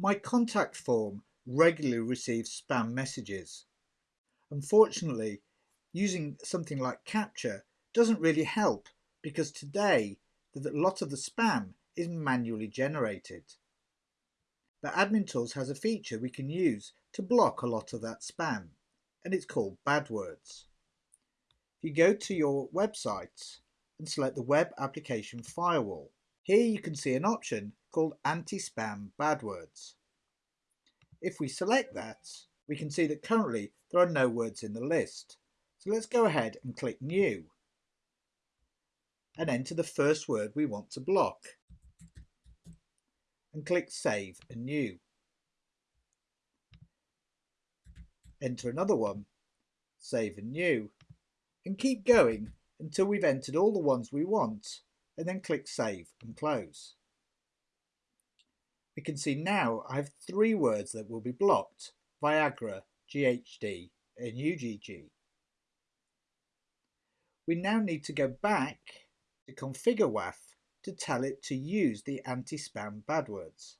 My contact form regularly receives spam messages. Unfortunately, using something like CAPTCHA doesn't really help because today a lot of the spam is manually generated. But Admin Tools has a feature we can use to block a lot of that spam and it's called bad words. If you go to your website and select the Web Application Firewall, here you can see an option called Anti-Spam Bad Words. If we select that, we can see that currently there are no words in the list. So let's go ahead and click New and enter the first word we want to block and click Save and New. Enter another one, Save and New and keep going until we've entered all the ones we want and then click Save and Close. We can see now I have three words that will be blocked, Viagra, GHD and UGG. We now need to go back to configure WAF to tell it to use the anti-spam bad words.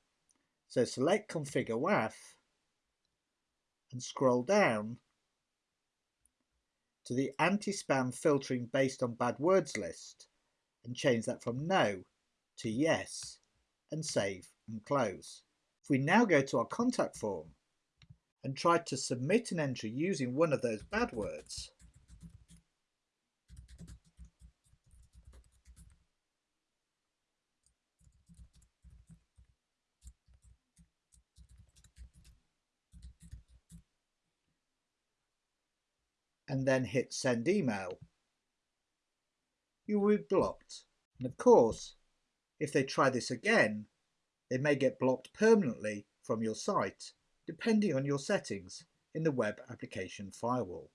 So select configure WAF and scroll down to the anti-spam filtering based on bad words list and change that from no to yes and save and close. If we now go to our contact form and try to submit an entry using one of those bad words, and then hit send email, you will be blocked. And of course, if they try this again, they may get blocked permanently from your site, depending on your settings in the Web Application Firewall.